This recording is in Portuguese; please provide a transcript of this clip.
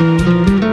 Música